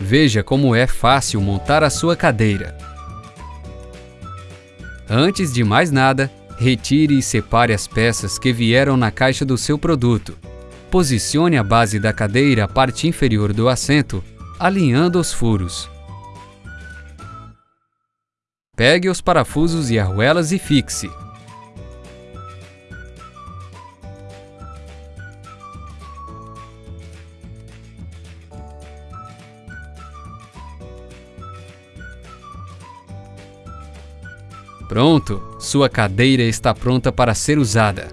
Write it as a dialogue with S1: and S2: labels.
S1: Veja como é fácil montar a sua cadeira. Antes de mais nada, retire e separe as peças que vieram na caixa do seu produto. Posicione a base da cadeira à parte inferior do assento, alinhando os furos. Pegue os parafusos e arruelas e fixe. Pronto! Sua cadeira está pronta para ser usada.